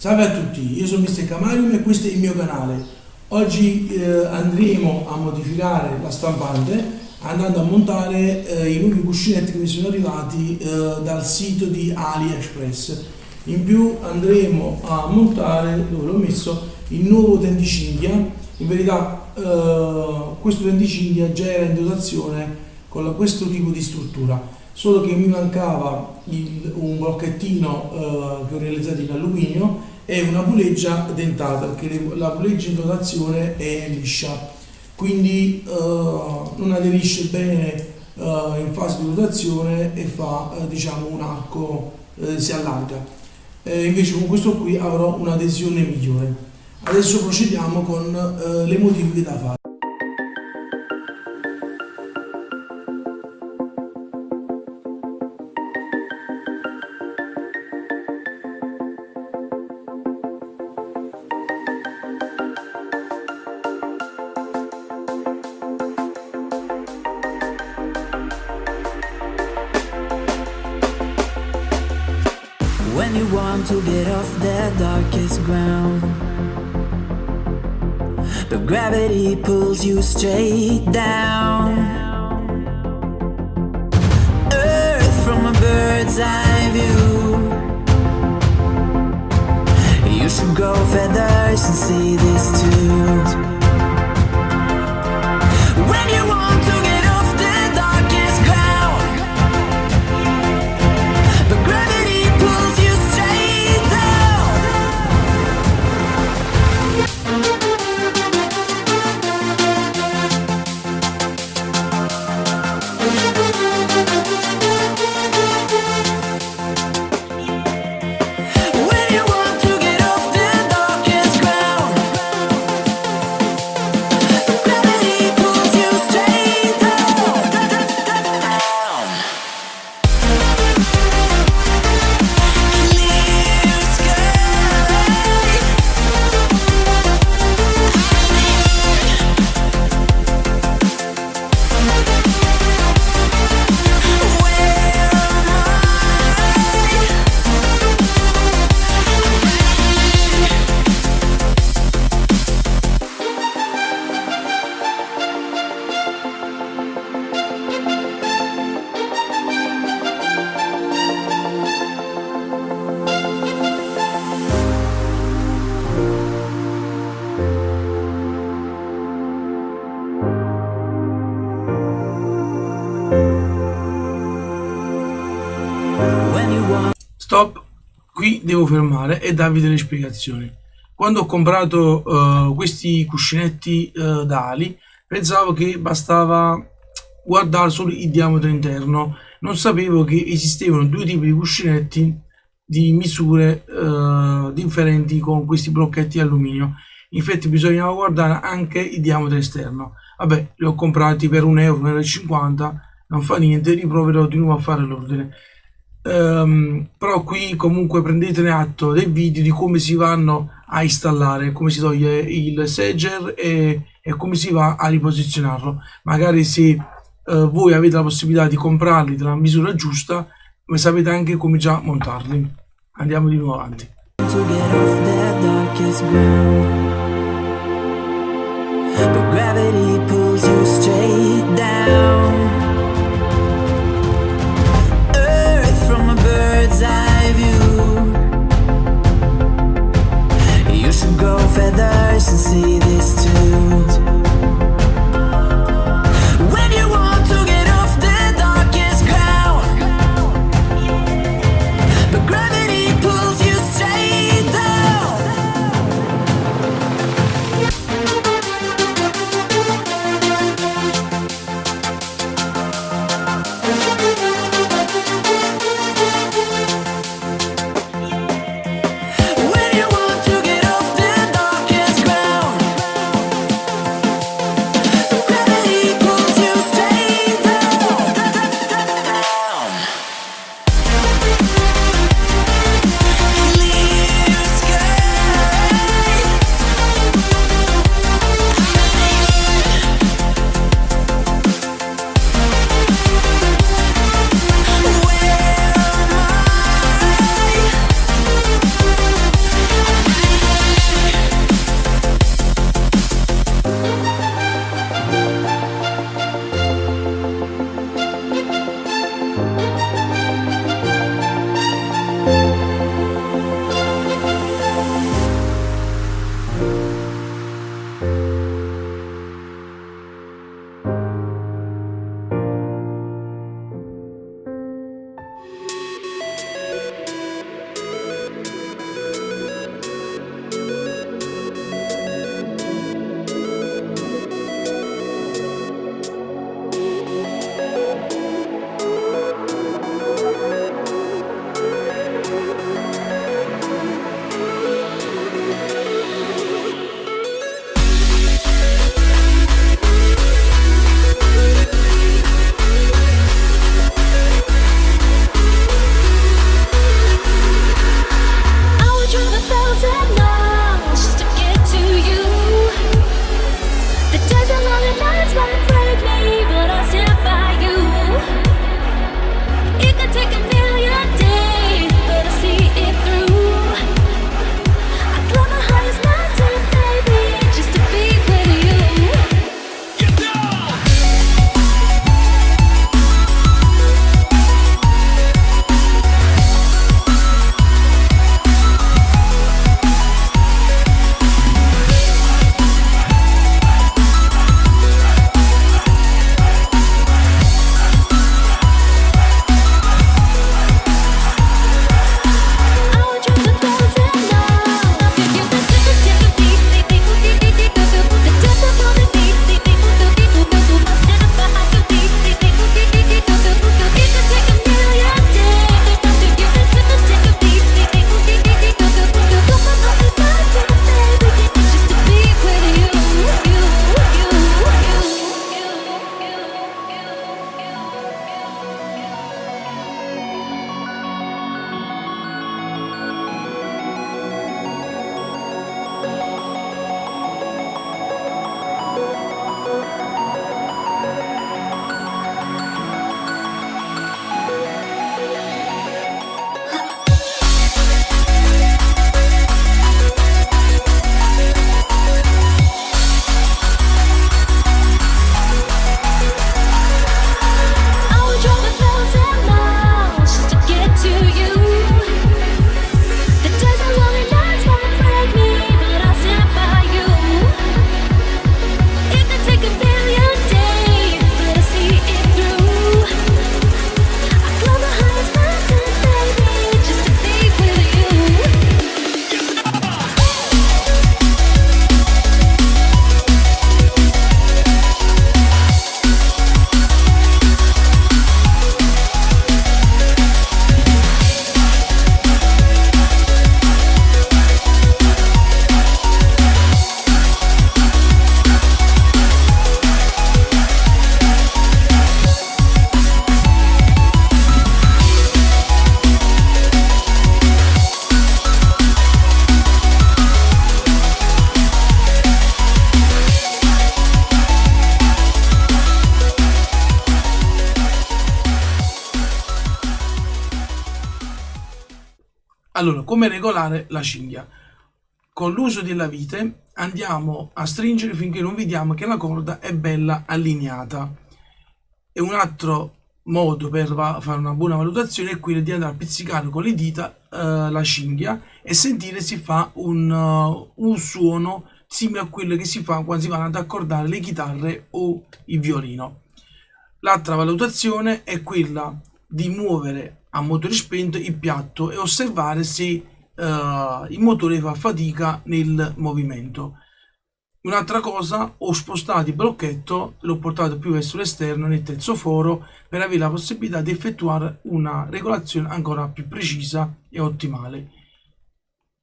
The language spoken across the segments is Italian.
Salve a tutti, io sono Mr. Camarium e questo è il mio canale. Oggi eh, andremo a modificare la stampante andando a montare eh, i nuovi cuscinetti che mi sono arrivati eh, dal sito di AliExpress. In più andremo a montare, dove l'ho messo, il nuovo tendicinghia. In verità eh, questo tendicinghia già era in dotazione con questo tipo di struttura solo che mi mancava il, un blocchettino eh, che ho realizzato in alluminio e una puleggia dentata perché la puleggia in dotazione è liscia. Quindi eh, non aderisce bene eh, in fase di rotazione e fa eh, diciamo un arco eh, si allarga. Invece con questo qui avrò un'adesione migliore. Adesso procediamo con eh, le modifiche da fare want to get off the darkest ground. But gravity pulls you straight down. Earth from a bird's eye view. You should grow feathers and see this too. Devo fermare e darvi delle spiegazioni. Quando ho comprato uh, questi cuscinetti uh, da ali, pensavo che bastava guardare solo il diametro interno. Non sapevo che esistevano due tipi di cuscinetti di misure uh, differenti con questi blocchetti alluminio. Infatti bisognava guardare anche il diametro esterno. Vabbè, li ho comprati per un euro, 1,50 euro, non fa niente, riproverò di nuovo a fare l'ordine. Um, però qui comunque prendetene atto del video di come si vanno a installare, come si toglie il segger e, e come si va a riposizionarlo. Magari se uh, voi avete la possibilità di comprarli della misura giusta, ma sapete anche come già montarli. Andiamo di nuovo avanti. to see Allora, come regolare la cinghia? Con l'uso della vite andiamo a stringere finché non vediamo che la corda è bella allineata. E un altro modo per fare una buona valutazione è quello di andare a pizzicare con le dita uh, la cinghia e sentire se fa un, uh, un suono simile a quello che si fa quando si vanno ad accordare le chitarre o il violino. L'altra valutazione è quella di muovere a motore spento il piatto e osservare se uh, il motore fa fatica nel movimento. Un'altra cosa, ho spostato il blocchetto, l'ho portato più verso l'esterno nel terzo foro per avere la possibilità di effettuare una regolazione ancora più precisa e ottimale.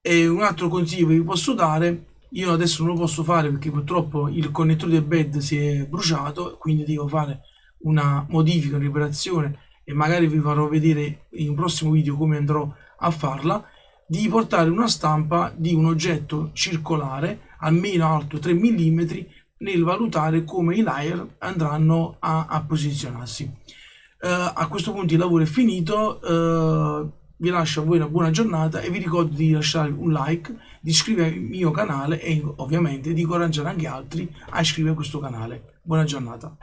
E un altro consiglio che vi posso dare, io adesso non lo posso fare perché purtroppo il connettore del bed si è bruciato, quindi devo fare una modifica, una riparazione e magari vi farò vedere in un prossimo video come andrò a farla di portare una stampa di un oggetto circolare almeno alto 3 mm nel valutare come i layer andranno a, a posizionarsi. Uh, a questo punto il lavoro è finito, uh, vi lascio a voi una buona giornata e vi ricordo di lasciare un like, di iscrivervi al mio canale e ovviamente di incoraggiare anche altri a iscrivervi a questo canale. Buona giornata.